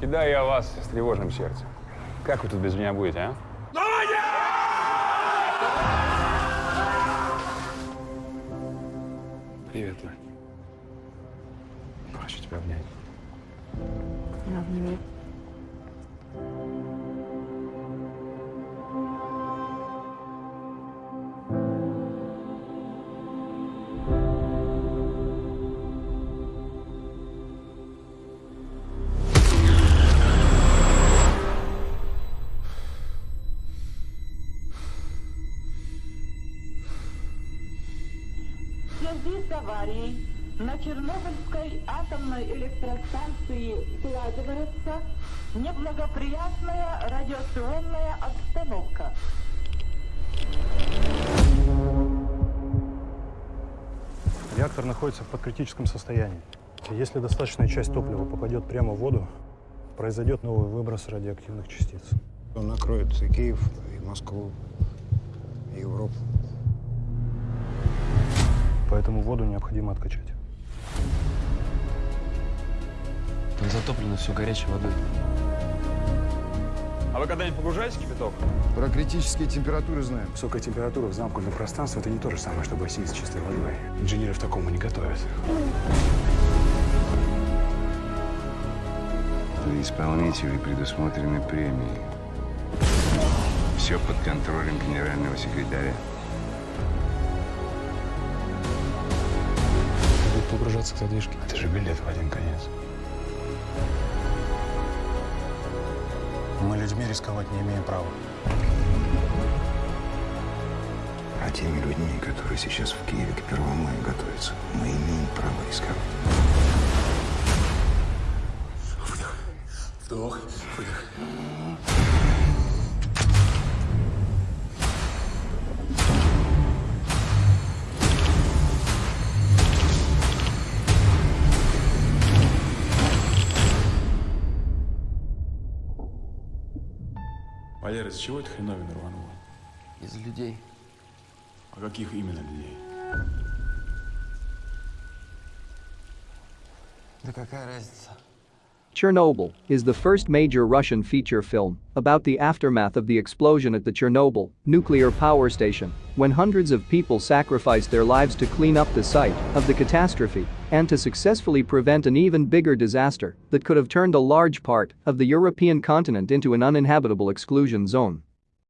И о вас с тревожным сердцем. Как вы тут без меня будете, а? Привет, Лань. Хочу тебя обнять. Обними. В связи с аварией на Чернобыльской атомной электростанции складывается неблагоприятная радиационная обстановка. Реактор находится в подкритическом состоянии. Если достаточная часть топлива попадет прямо в воду, произойдет новый выброс радиоактивных частиц. Он накроет и Киев, и Москву, и Европу. Поэтому воду необходимо откачать. Там затоплено все горячей водой. А вы когда-нибудь погружаете кипяток? Про критические температуры знаем. Высокая температура в замкнутом пространстве – это не то же самое, что бассейн с чистой водой. Инженеров такому не готовят. Для исполнителей предусмотрены премии. Все под контролем генерального секретаря. Погружаться к задвижке. Это же билет в один конец. Мы людьми рисковать не имеем права. А теми людьми, которые сейчас в Киеве к 1 мая готовятся, мы имеем право рисковать. Вдох, выдох. Валера, из чего эта хреновина рванула? Из людей. А каких именно людей? Да какая разница? Chernobyl is the first major Russian feature film about the aftermath of the explosion at the Chernobyl nuclear power station, when hundreds of people sacrificed their lives to clean up the site of the catastrophe and to successfully prevent an even bigger disaster that could have turned a large part of the European continent into an uninhabitable exclusion zone.